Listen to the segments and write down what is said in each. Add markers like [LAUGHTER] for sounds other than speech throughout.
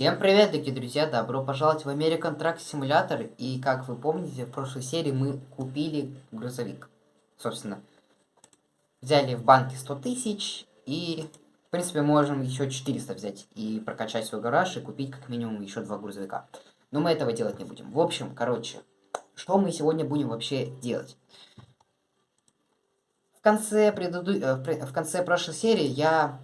Всем привет, дорогие друзья! Добро пожаловать в American Truck Simulator. И как вы помните, в прошлой серии мы купили грузовик. Собственно, взяли в банке 100 тысяч и, в принципе, можем еще 400 взять и прокачать свой гараж и купить как минимум еще два грузовика. Но мы этого делать не будем. В общем, короче, что мы сегодня будем вообще делать? В конце, предыду... Э, в конце прошлой серии я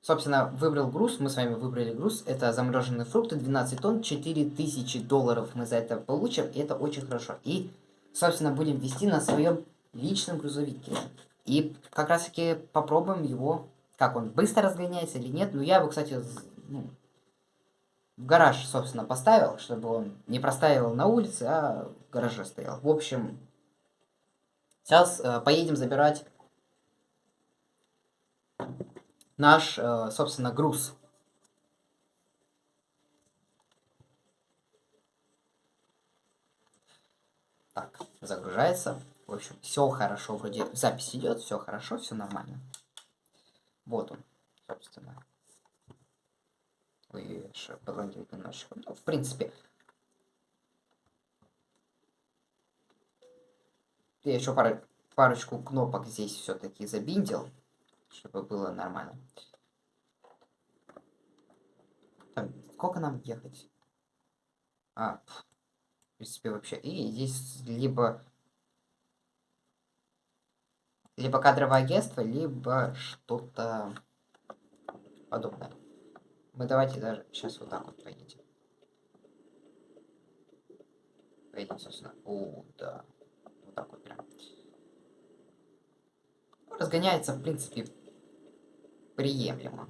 Собственно, выбрал груз, мы с вами выбрали груз, это замороженные фрукты, 12 тонн, 4000 долларов мы за это получим, и это очень хорошо. И, собственно, будем вести на своем личном грузовике. И как раз таки попробуем его, как он, быстро разгоняется или нет. Ну, я его, кстати, ну, в гараж, собственно, поставил, чтобы он не проставил на улице, а в гараже стоял. В общем, сейчас э, поедем забирать наш, э, собственно, груз. Так, загружается. В общем, все хорошо, вроде запись идет, все хорошо, все нормально. Вот он, собственно. Вы подлагивает немножечко. Ну, в принципе. Я еще пару, парочку кнопок здесь все-таки забиндил чтобы было нормально. Так, сколько нам ехать? А, в принципе, вообще. И здесь либо... Либо кадровое агентство, либо что-то подобное. Мы давайте даже сейчас вот так вот поедем. Поедем, собственно. О, да. Вот так вот прям. Разгоняется, в принципе, приемлемо.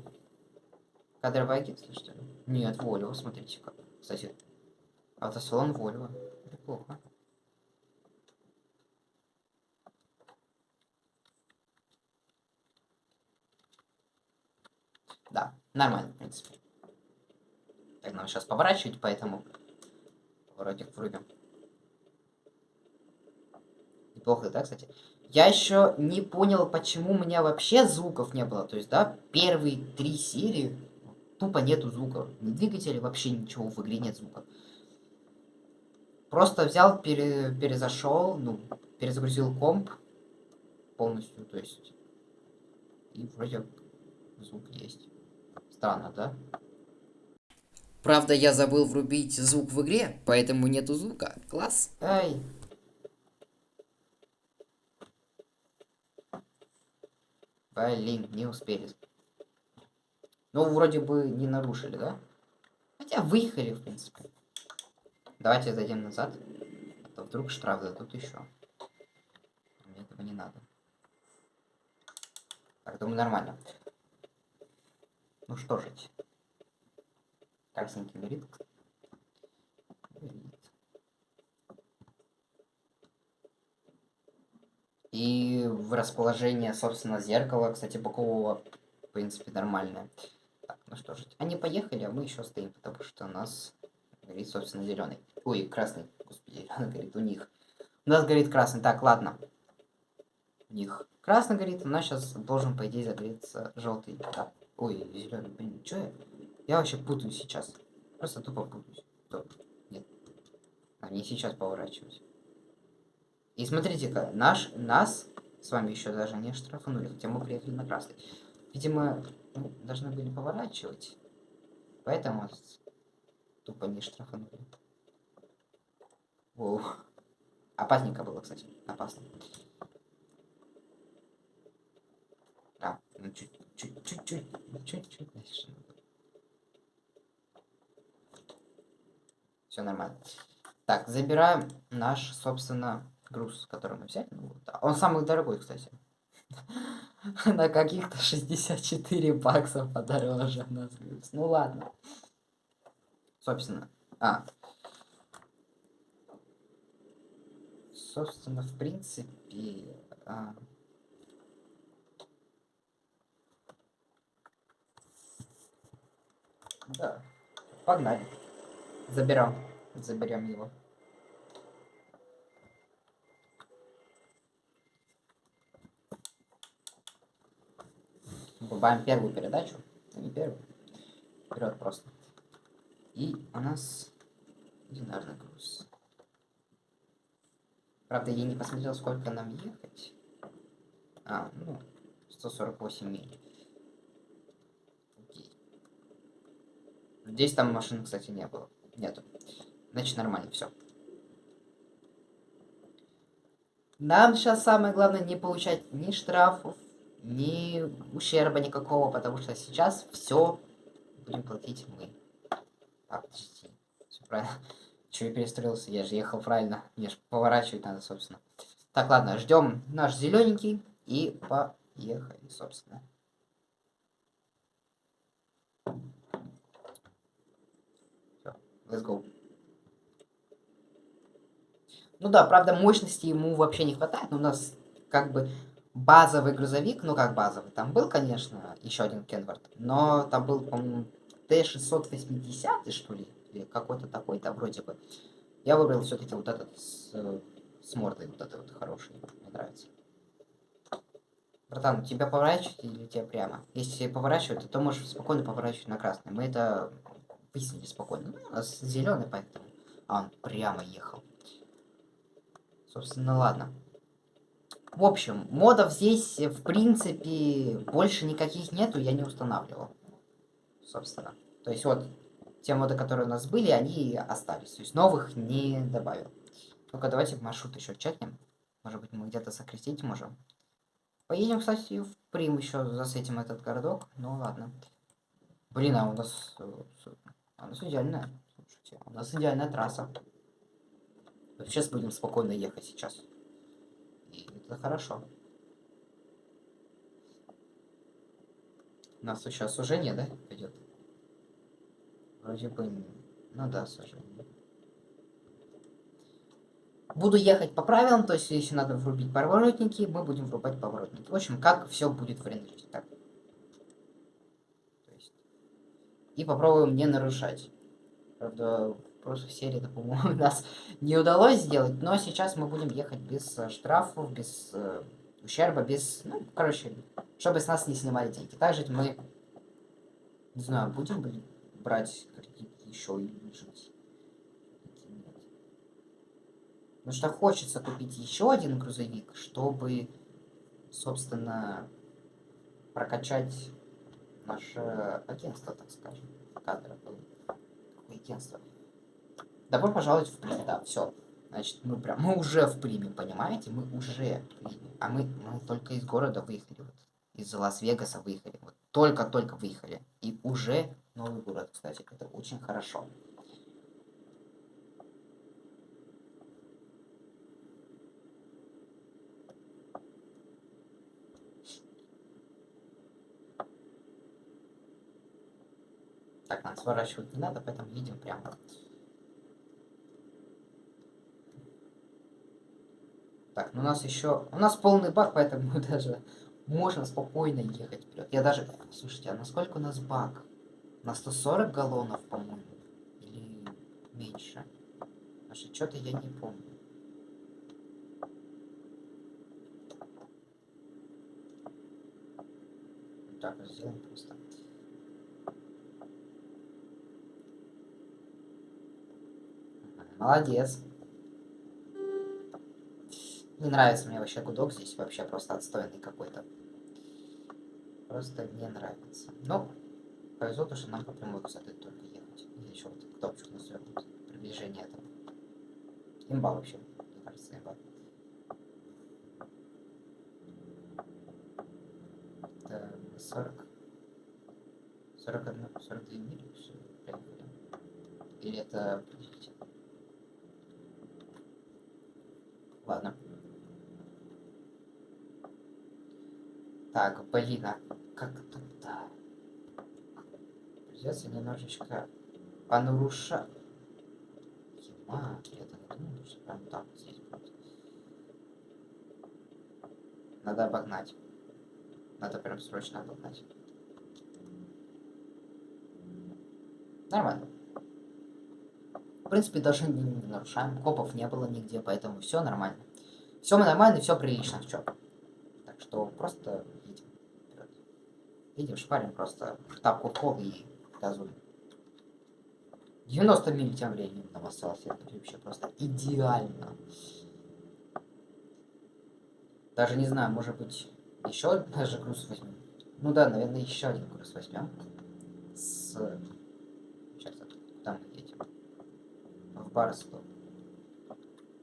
Кадровое агентство, что? Нет, Volvo, смотрите как. Кстати, автосалон Volvo. Неплохо. Да, нормально, в принципе. Так, нам сейчас поворачивать, поэтому поворотик врубим. Неплохо, да, кстати? Я еще не понял, почему у меня вообще звуков не было. То есть, да, первые три серии тупо нету звука. Ни двигателя, вообще ничего в игре нет звука. Просто взял, пере, перезашел, ну, перезагрузил комп полностью, то есть. И вроде звук есть. Странно, да? Правда, я забыл врубить звук в игре, поэтому нету звука. Класс. Эй. Блин, не успели. Ну, вроде бы не нарушили, да? Хотя выехали, в принципе. Давайте зайдем назад. А то вдруг штраф дадут еще. Мне этого не надо. Так, думаю, нормально. Ну что же. Красненький горит. И расположение, собственно, зеркала, кстати, бокового, в принципе, нормальное. Так, ну что же, они поехали, а мы еще стоим, потому что у нас горит, собственно, зеленый. Ой, красный, господи, [LAUGHS] зеленый горит у них. У нас горит красный. Так, ладно. У них красный горит, у нас сейчас должен, по идее, загореться желтый. Так, ой, зеленый, блин, что я? Я вообще путаюсь сейчас. Просто тупо путаюсь. Стоп. Нет. А не сейчас поворачивать. И смотрите-ка, наш, нас с вами еще даже не штрафанули, хотя мы приехали на красный. Видимо, ну, должны были поворачивать. Поэтому тупо не штрафанули. Воу. Опасненько было, кстати. Опасно. А, ну чуть-чуть, чуть-чуть дальше. Все нормально. Так, забираем наш, собственно, груз, который мы взяли. Ну, да. Он самый дорогой, кстати. [LAUGHS] На каких-то 64 бакса подороже у нас груз. Ну ладно. Собственно. А. Собственно, в принципе... А... Да. Погнали. Заберем. Заберем его. Врубаем первую передачу. Не первую. вперед просто. И у нас динарный груз. Правда, я не посмотрел, сколько нам ехать. А, ну, 148 миль. Окей. Здесь там машин, кстати, не было. Нету. Значит, нормально, все. Нам сейчас самое главное не получать ни штрафов, ни ущерба никакого, потому что сейчас все будем платить мы. Так, подожди. Все правильно. [LAUGHS] Че я перестроился? Я же ехал правильно. Мне же поворачивать надо, собственно. Так, ладно, ждем наш зелененький и поехали, собственно. Let's go. Ну да, правда, мощности ему вообще не хватает, но у нас как бы базовый грузовик, ну как базовый, там был, конечно, еще один Кенвард, но там был, по-моему, Т-680, что ли, или какой-то такой-то вроде бы. Я выбрал все-таки вот этот с, с мордой, вот этот вот хороший, мне нравится. Братан, тебя поворачивать или тебя прямо? Если поворачивать, то можешь спокойно поворачивать на красный. Мы это выяснили спокойно. Ну, у нас зеленый, поэтому... А, он прямо ехал. Собственно, ладно. В общем, модов здесь, в принципе, больше никаких нету, я не устанавливал. Собственно. То есть вот, те моды, которые у нас были, они остались. То есть новых не добавил. Только давайте маршрут еще чекнем. Может быть, мы где-то сократить можем. Поедем, кстати, в Прим еще засветим этот городок. Ну ладно. Блин, а у нас... Э, у нас идеальная. Слушайте, у нас идеальная трасса. Сейчас будем спокойно ехать сейчас. Это хорошо. Нас сейчас сужение, да, пойдет? Вроде бы... Ну да, сужение. Буду ехать по правилам, то есть если надо врубить поворотники, мы будем врубать поворотники. В общем, как все будет в рендере. Так. И попробуем не нарушать. Правда, прошлой серии, это, по-моему, [LAUGHS] нас не удалось сделать. Но сейчас мы будем ехать без э, штрафов, без э, ущерба, без... Ну, короче, чтобы с нас не снимали деньги. Также мы, не знаю, будем брать кредит еще и жить. Потому что хочется купить еще один грузовик, чтобы, собственно, прокачать наше агентство, так скажем. Кадровое агентство. Добро пожаловать в Прим, да, все. Значит, мы прям, мы уже в Приме, понимаете? Мы уже в Приме. А мы, мы только из города выехали, вот. Из Лас-Вегаса выехали. Вот только-только выехали. И уже новый город, кстати. Это очень хорошо. Так, нам сворачивать не надо, поэтому едем прямо. Так, ну у нас еще... У нас полный бак, поэтому даже можно спокойно ехать вперед. Я даже... Слушайте, а насколько у нас бак? На 140 галлонов, по-моему? Или меньше? Потому что-то я не помню. Так, сделаем просто. Молодец. Не нравится мне вообще гудок здесь, вообще просто отстойный какой-то. Просто не нравится. Ну, повезло, то, что нам по прямой, кстати, только ехать. И еще вот кнопочку настроить приближение этого. Имба вообще, мне кажется, имба. Это 40. 41, 42 мили, все, Или это... Ладно. Так, блин, а как тут-то? Придется немножечко понарушать. Ема, я так думал, что прям так здесь будет. Надо обогнать. Надо прям срочно обогнать. Нормально. В принципе, даже не, нарушаем. Копов не было нигде, поэтому все нормально. Все нормально, все прилично, в чем. Так что просто Видим, шпарим просто тапку в пол и газуем. 90 миль тем временем нам осталось. Это вообще просто идеально. Даже не знаю, может быть, еще даже груз возьмем. Ну да, наверное, еще один груз возьмем. С... Сейчас, куда мы едем? В Барстоу.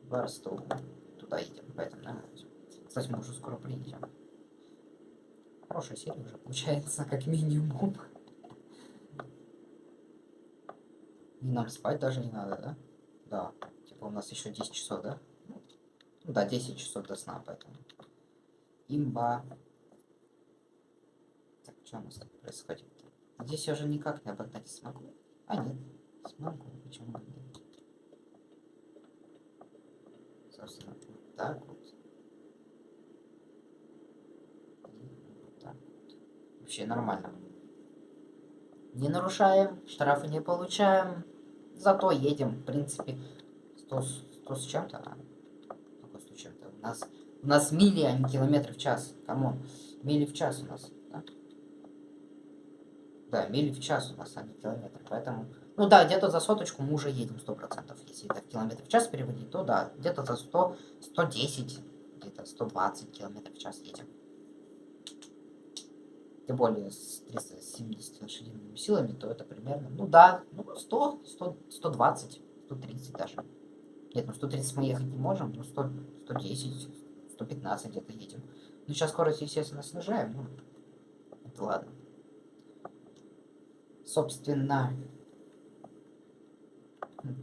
Барстоу. Туда едем, поэтому, наверное, Кстати, мы уже скоро приедем. Хорошая серия уже получается, как минимум. И нам спать даже не надо, да? Да. Типа у нас еще 10 часов, да? Ну да, 10 часов до сна, поэтому. Имба. Так, что у нас тут происходит? Здесь я уже никак не обогнать смогу. А, нет. Смогу. Почему нет? Собственно, так вот. Вообще нормально. Не нарушаем, штрафы не получаем. Зато едем, в принципе, 100, 100 с чем-то. 100 с чем-то? У нас, у нас мили, а не километры в час. Come on. Мили в час у нас. Да, да мили в час у нас, а не километры. Поэтому... Ну да, где-то за соточку мы уже едем 100%. Если это в километр в час переводить, то да, где-то за 100, 110, где-то 120 километров в час едем. Тем более с 370 лошадиными силами, то это примерно, ну да, ну 100, 100 120, 130 даже. Нет, ну 130 мы ехать не можем, ну 100, 110, 115 где-то едем. Ну сейчас скорость, естественно, снижаем, ну, это ладно. Собственно,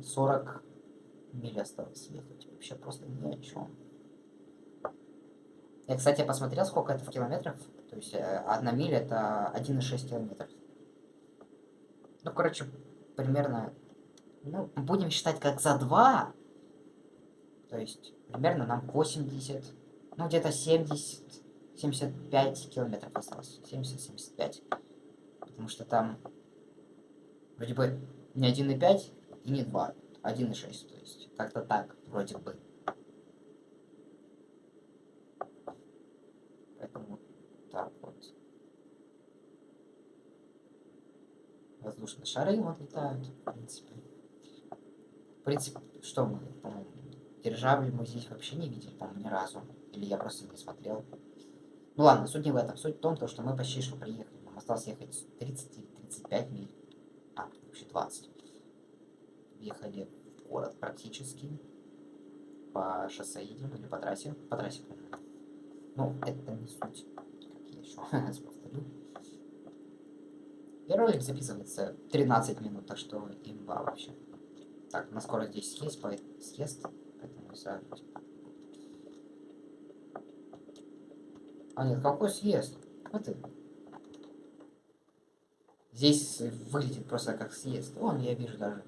40 миль осталось ехать. Вообще просто ни о чем. Я, кстати, посмотрел, сколько это в километрах. То есть э, одна миля это 1,6 километров. Ну, короче, примерно... Ну, будем считать как за 2. То есть, примерно нам 80... Ну, где-то 70... 75 километров осталось. 70-75. Потому что там... Вроде бы не 1,5 и не 2. 1,6. То есть, как-то так, вроде бы. Воздушные шары вот летают, в принципе. В принципе, что мы, по-моему, дирижабли мы здесь вообще не видели, по-моему, ни разу. Или я просто не смотрел. Ну ладно, суть не в этом. Суть в том, то, что мы почти что приехали. Нам осталось ехать 30 или 35 миль. А, вообще 20. Ехали в город практически. По шоссе едем или по трассе. По трассе. Ну, это не суть. Как я еще [LAUGHS] повторю. Ролик записывается 13 минут, так что имба вообще. Так, на скорость здесь съесть, поэтому съест, поэтому сразу. А нет, какой съест? Вот и. Здесь выглядит просто как съезд. Вон, я вижу даже.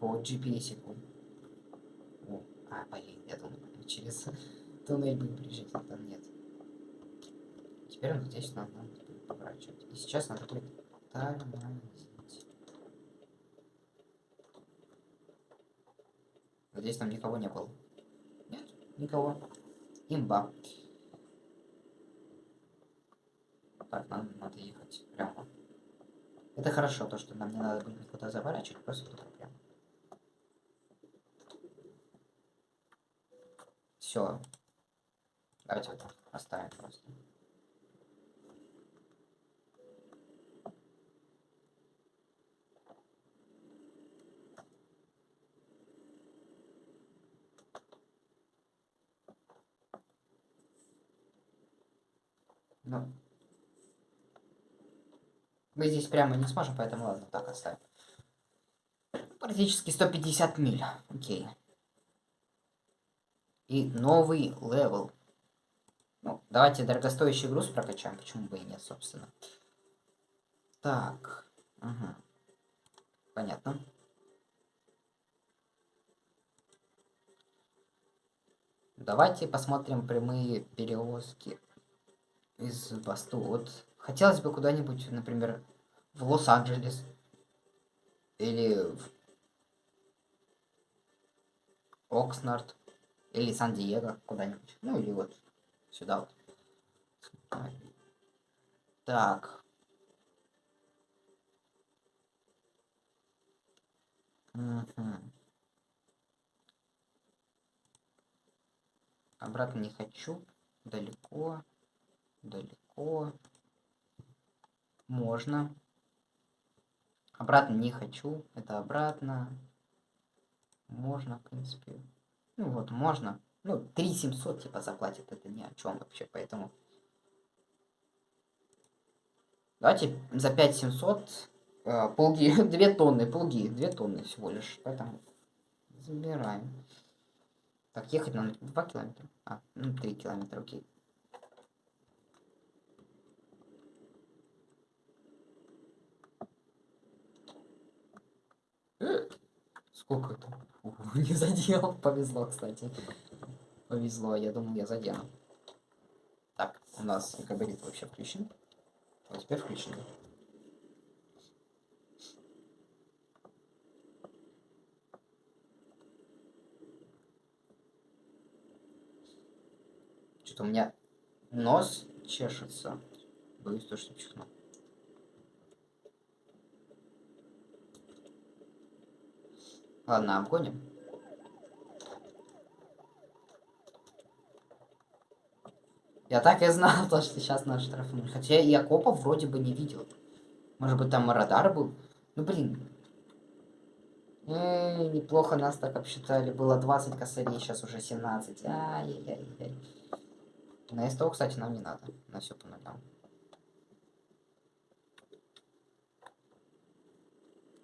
По GPS. -ику. О, а, блин, я думаю, через туннель будем приезжать, это нет. Теперь он здесь надо поворачивать. И сейчас надо будет тормозить. Надеюсь, там никого не было. Нет, никого. Имба. Так, нам надо ехать прямо. Это хорошо, то, что нам не надо будет никуда заворачивать, просто туда прямо. Все. Давайте вот оставим просто. Ну. Мы здесь прямо не сможем, поэтому ладно, так оставим. Практически 150 миль. Окей. И новый level. Ну, давайте дорогостоящий груз прокачаем, почему бы и нет, собственно. Так. Угу. Понятно. Давайте посмотрим прямые перевозки из Барстоу. Вот хотелось бы куда-нибудь, например, в Лос-Анджелес. Или в Окснард. Или Сан-Диего куда-нибудь. Ну или вот сюда вот. Так. Мгм. Обратно не хочу. Далеко. Далеко. Можно. Обратно не хочу. Это обратно. Можно, в принципе. Ну вот, можно. Ну, 3700 типа заплатят. Это ни о чем вообще, поэтому... Давайте за 5700 э, полги, [LAUGHS] 2 тонны, полги, 2 тонны всего лишь. Поэтому забираем. Так, ехать нам 2 километра. А, ну 3 километра, окей. Сколько это? [LAUGHS] не задел. Повезло, кстати. Повезло, я думал, я задену. Так, у нас габарит вообще включен. Вот теперь включен. Что-то у меня нос чешется. Боюсь то, что чихну. Ладно, обгоним. Я так и знал, [LAUGHS] то, что сейчас нас штрафуют. Хотя я копов вроде бы не видел. Может быть, там радар был? Ну, блин. Эй, неплохо нас так обсчитали. Было 20 косарей, сейчас уже 17. Ай-яй-яй-яй. На СТО, кстати, нам не надо. На все по нулям.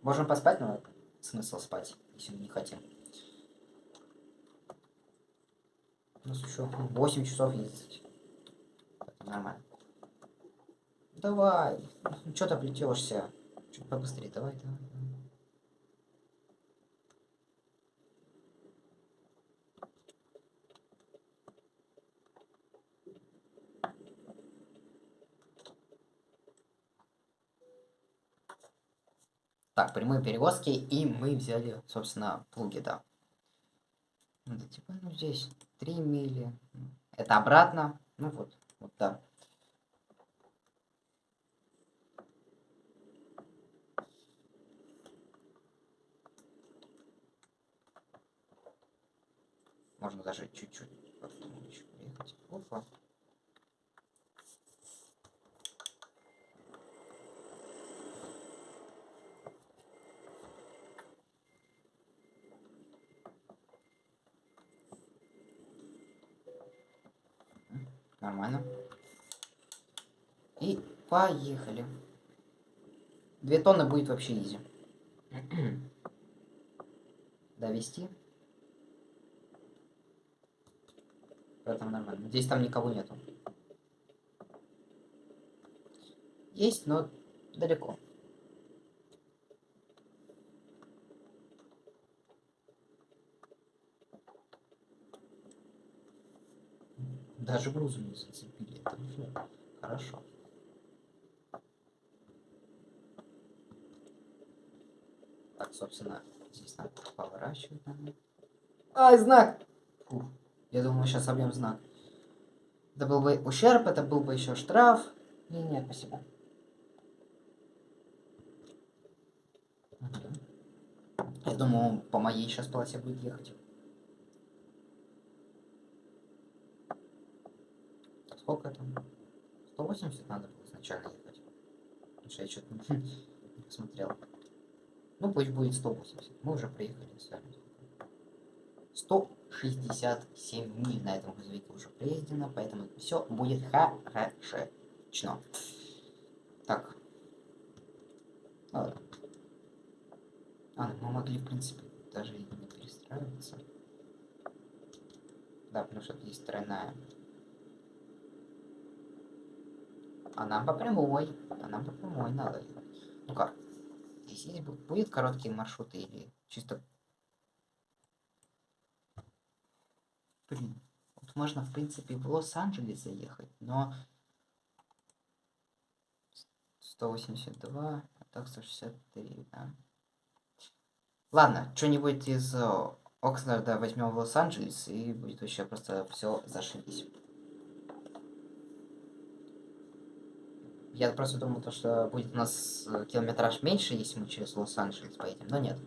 Можем поспать, но смысл спать, если мы не хотим. У нас еще 8 часов. Это нормально. Давай. Ну, что ты плетешься? Чуть побыстрее, давай, давай. Так, прямые перевозки, и мы взяли, собственно, плуги, да. Это типа, ну, здесь 3 мили. Это обратно. Ну вот, вот, да. Можно даже чуть-чуть еще приехать. Опа. Нормально. И поехали. Две тонны будет вообще изи. [CLEARS THROAT] Довести. Поэтому нормально. Здесь там никого нету. Есть, но далеко. Даже грузу не зацепили. Это уже хорошо. Так, собственно, здесь надо поворачивать. Ай, знак! Фух. Я думал, мы сейчас собьем знак. Это был бы ущерб, это был бы еще штраф. Не, нет, спасибо. Я думаю, по моей сейчас полосе будет ехать. Сколько там? 180 надо было изначально ехать. Потому что я что-то [LAUGHS] не посмотрел. Ну, пусть будет 180. Мы уже приехали с вами. 167 миль на этом грузовике уже проездено, поэтому все будет хорошечно. Так. Ладно. А, ну, мы могли, в принципе, даже и не перестраиваться. Да, потому что здесь тройная А нам по прямой. А нам по прямой надо. Ну как? Здесь будет короткие маршруты или чисто... Блин. Вот можно, в принципе, в Лос-Анджелес заехать, но... 182, а так 163, да. Ладно, что-нибудь из э, Окснарда возьмем в Лос-Анджелес, и будет вообще просто все зашибись. Я просто думал, то, что будет у нас э, километраж меньше, если мы через Лос-Анджелес поедем, но нет.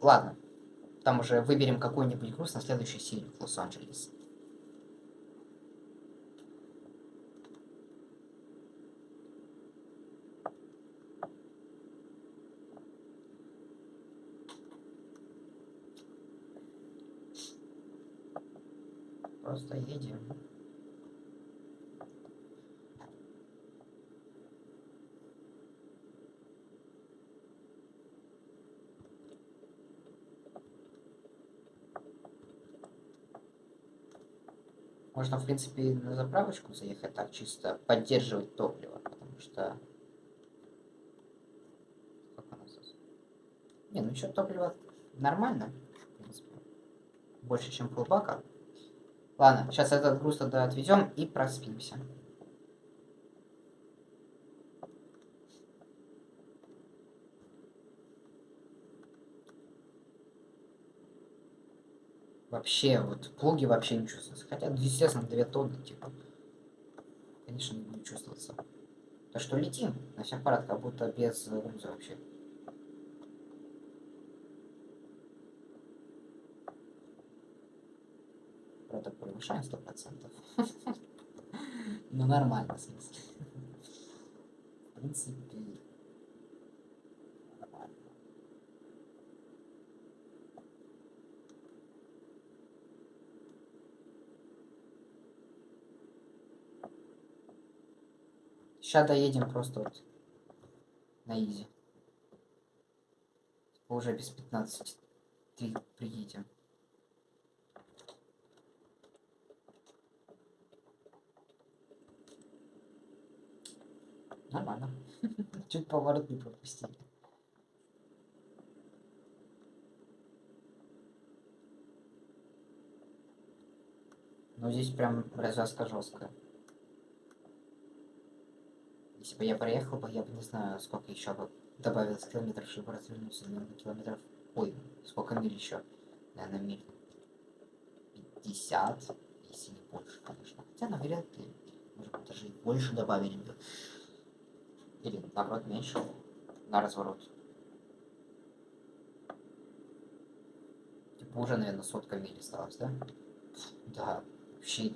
ладно. Там уже выберем какой-нибудь груз на следующий в Лос-Анджелес. Просто едем. Можно, в принципе, на заправочку заехать, так чисто поддерживать топливо, потому что... Сколько у нас? Не, ну что, топливо нормально, в принципе. Больше, чем полбака. Ладно, сейчас этот груз тогда отвезем и проспимся. Вообще, вот плуги вообще не чувствуются. Хотя, естественно, 2 тонны, типа. Конечно, не будет чувствоваться. То, что летим на всех парах, как будто без груза вообще. Правда, превышаем сто процентов. [LAUGHS] Ну, нормально, в смысле. [LAUGHS] В принципе, Сейчас доедем просто вот на изи. Уже без 15 3 приедем. Нормально. [LAUGHS] Чуть поворот не пропустили. Но здесь прям развязка жесткая. Если бы я проехал бы, я бы не знаю, сколько еще бы добавилось километров, чтобы развернуться, наверное, километров... Ой, сколько миль еще? Наверное, миль 50, если не больше, конечно. Хотя, наверное, может быть, даже и больше добавили бы. Или, наоборот, меньше. На разворот. Типа уже, наверное, сотка миль осталось, да? Да, вообще.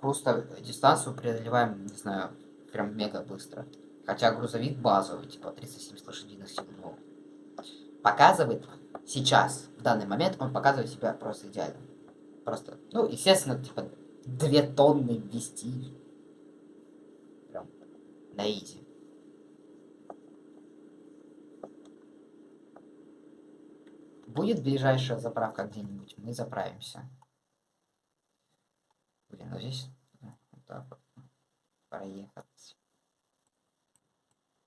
Просто дистанцию преодолеваем, не знаю, прям мега быстро. Хотя грузовик базовый, типа 370 лошадиных сил. Показывает сейчас, в данный момент, он показывает себя просто идеально. Просто, ну, естественно, типа 2 тонны вести. Прям на изи. Будет ближайшая заправка где-нибудь, мы заправимся. Блин, ну здесь вот так вот проехать.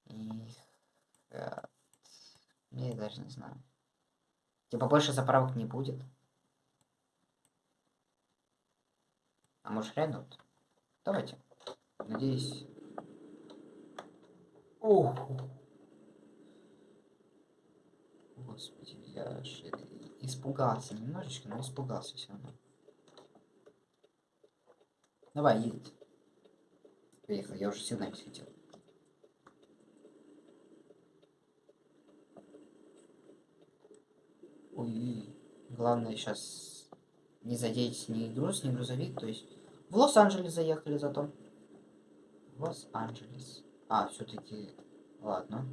И... Я даже не знаю. Типа больше заправок не будет. А может вот? Давайте. Надеюсь. Ох. Господи, я ж испугался немножечко, но испугался все равно. Давай, едет. Поехал, я уже сюда хотел. Ой, главное сейчас не задеть ни груз, ни грузовик, то есть в Лос-Анджелес заехали зато. Лос-Анджелес. А, все-таки, ладно.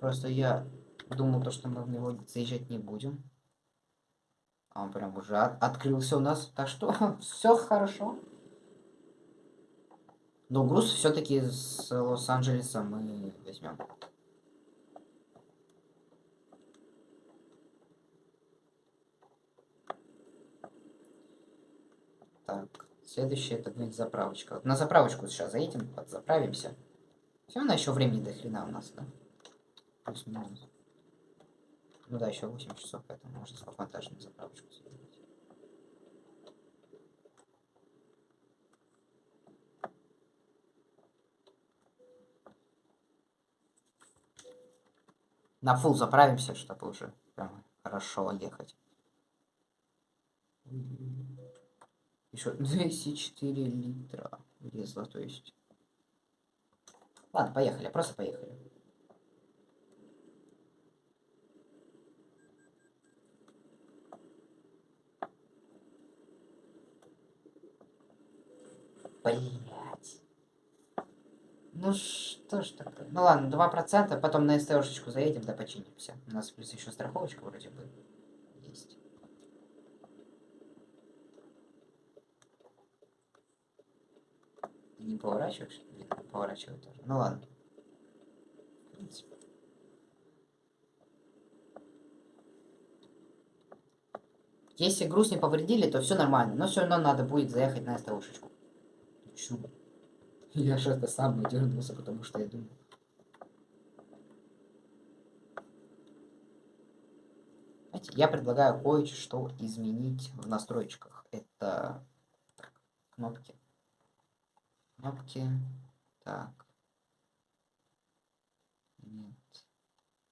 Просто я думал, то, что мы в него заезжать не будем. А он прям уже от открылся у нас, так что [LAUGHS] все хорошо. Но груз все-таки с Лос-Анджелеса мы возьмем. Так, следующее это будет заправочка. На заправочку сейчас заедем, подзаправимся. Все равно еще времени до хрена у нас, да? Плюс-минус. Ну да, еще 8 часов, поэтому можно на заправочку съездить. на фул заправимся, чтобы уже прям хорошо ехать. Еще 204 литра лезла, то есть. Ладно, поехали, просто поехали. Поехали. Ну что ж такое? Ну ладно, 2%, потом на СТОшечку заедем, да починимся. У нас плюс еще страховочка вроде бы есть. Не поворачиваешь? Видно, поворачивает тоже. Ну ладно. В принципе. Если груз не повредили, то все нормально. Но все равно надо будет заехать на СТОшечку. Чу. Я же это сам дернулся, потому что я. Знаете, я предлагаю кое-что изменить в настройках. Это так, кнопки. Кнопки. Так. Нет.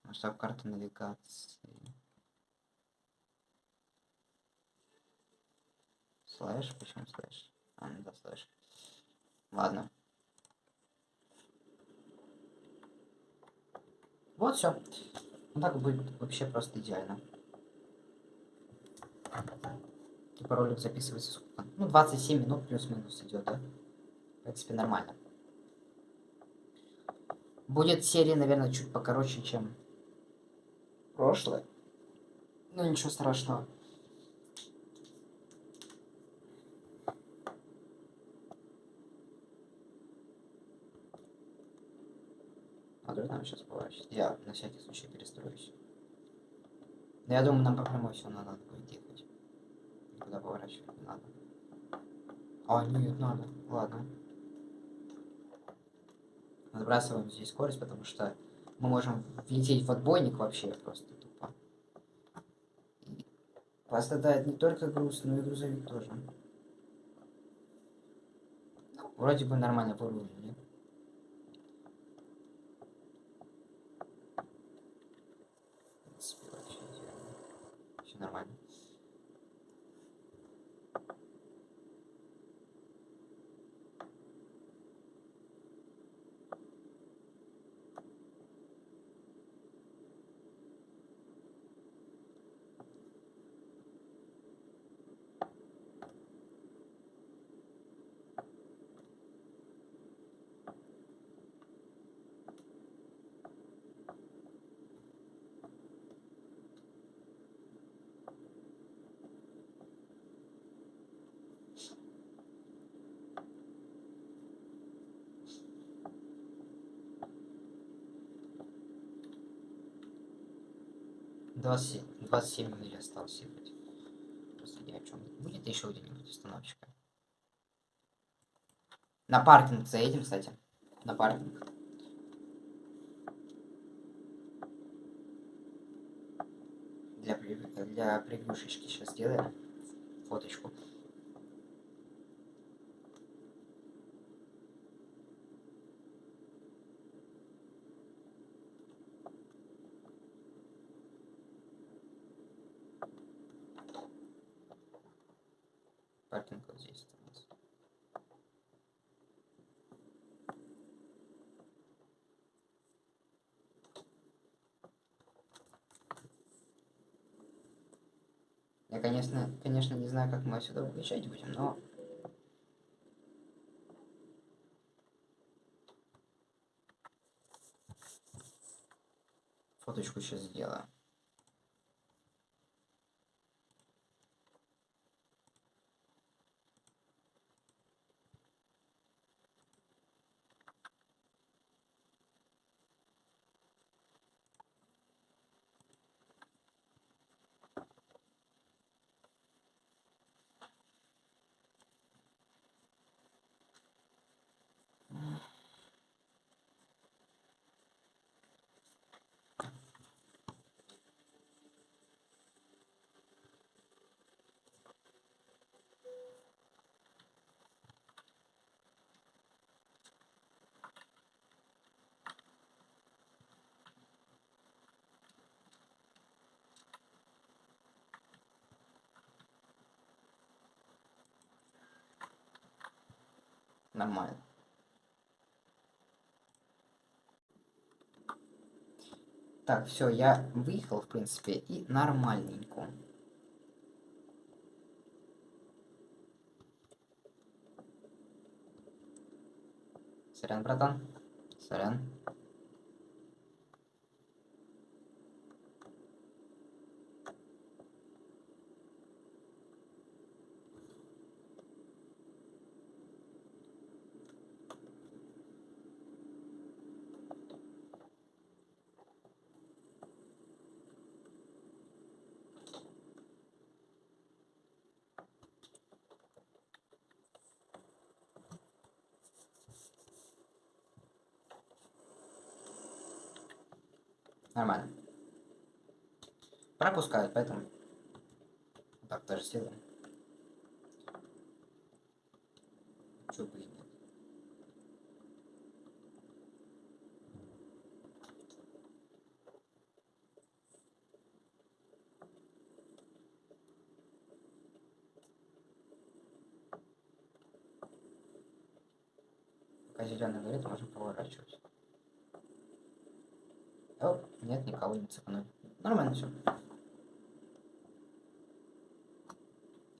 Масштаб карты навигации. Слэш? Почему слэш? А, ну да, слэш. Ладно. Вот все. Ну так будет вообще просто идеально. Типа ролик записывается сколько? Ну, 27 минут плюс-минус идет, да? В принципе, нормально. Будет серия, наверное, чуть покороче, чем прошлое. Ну, ничего страшного. Как нам сейчас поворачивать? Я на всякий случай перестроюсь. Но я думаю, нам по прямой все надо будет ехать. Никуда поворачивать не надо. А, нет, надо. Ладно. Сбрасываем здесь скорость, потому что мы можем влететь в отбойник вообще просто тупо. И пострадает не только груз, но и грузовик тоже. Ну, вроде бы нормально выровняли. Все нормально. Двадцать двадцать семь миль осталось ехать. Просто ни о чем. Будет еще где-нибудь установочка. На паркинг заедем, кстати. На паркинг. Для, для превьюшечки сейчас сделаем фоточку. Паркинг вот здесь у нас. Я, конечно, конечно, не знаю, как мы отсюда выезжать будем, но... Фоточку сейчас сделаю. Нормально. Так, все, я выехал, в принципе, и нормальненько. Сорян, братан. Сорян. Нормально. Пропускают, поэтому... Так, тоже сделаем. Чё бы и нет. Пока зеленый горит, можно поворачивать. Оп, нет, никого не цепанули. Нормально все.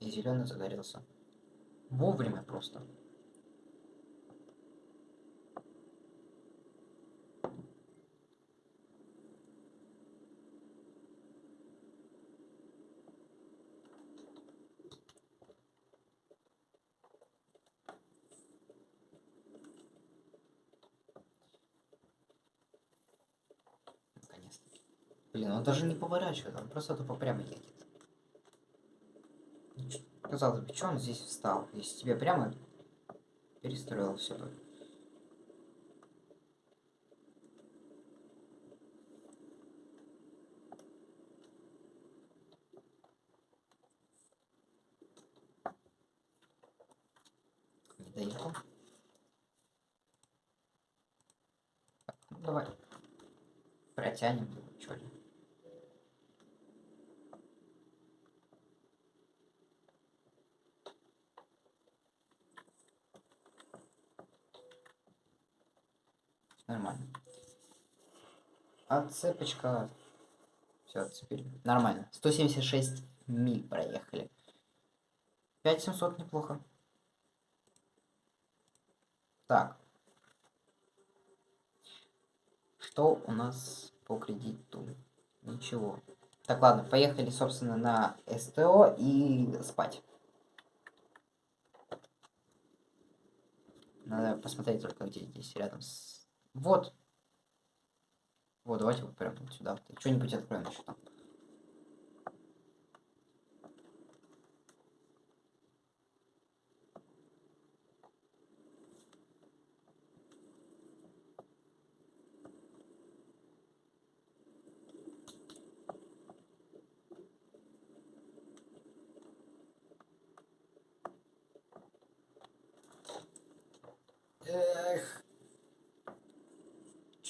И зеленый загорелся. Вовремя просто. Блин, он даже не поворачивает, он просто тупо прямо едет. Казалось бы, что он здесь встал? Если тебе прямо перестроил все бы. Доехал. Так, ну давай. Протянем чё ли. Нормально. Отцепочка. Все, отцепили. Нормально. 176 миль проехали. 5700 неплохо. Так. Что у нас по кредиту? Ничего. Так, ладно, поехали, собственно, на СТО и спать. Надо посмотреть только, где здесь рядом с... Вот. Вот, давайте прям сюда. Что-нибудь откроем еще там.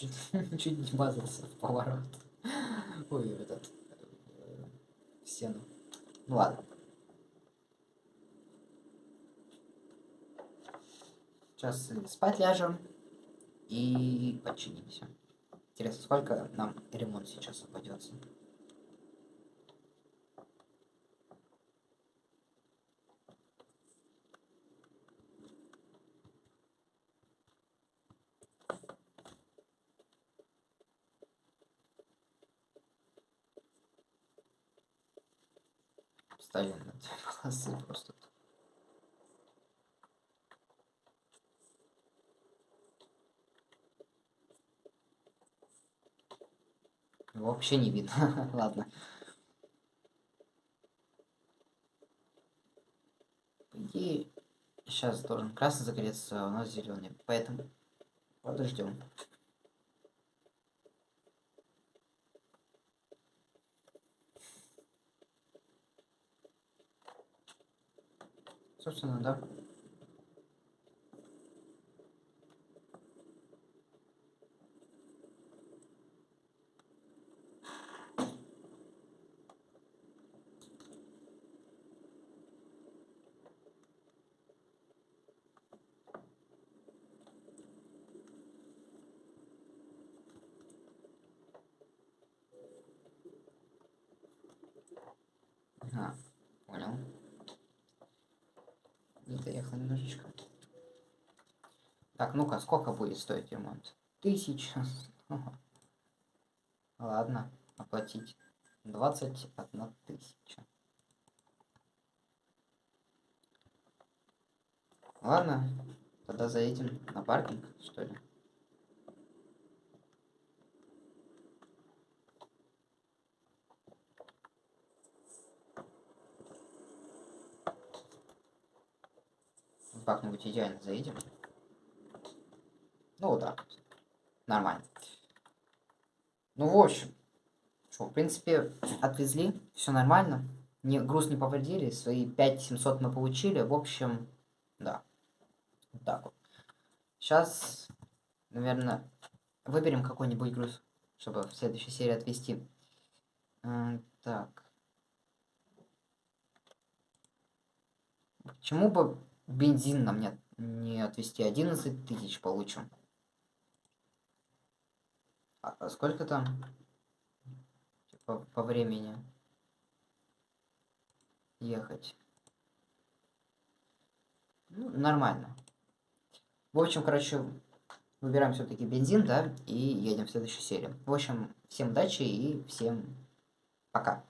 [LAUGHS] Чуть, не вмазался в поворот. Ой, этот... э, в стену. Ну ладно. Сейчас спать ляжем и починимся. Интересно, сколько нам ремонт сейчас обойдется? Ставим на две полосы просто. Его Вообще не видно. [LAUGHS] Ладно. По идее, сейчас должен красный загореться, а у нас зеленый. Поэтому подождем. Собственно, да. Ага, понял. Не доехал немножечко. Так, ну-ка, сколько будет стоить ремонт? Тысяча. [LAUGHS] Ладно, оплатить. 21 тысяча. Ладно, тогда заедем на паркинг, что ли. Как-нибудь идеально заедем. Ну, вот так. Нормально. Ну, в общем. Что, в принципе, отвезли. Все нормально. Не, груз не повредили. Свои 5700 мы получили. В общем, да. Вот так вот. Сейчас, наверное, выберем какой-нибудь груз, чтобы в следующей серии отвезти. Так. Почему бы бензин нам не, не отвезти? 11 тысяч получим. А, сколько там по, по времени ехать? Ну, нормально. В общем, короче, выбираем все-таки бензин, да, и едем в следующую серию. В общем, всем удачи и всем пока.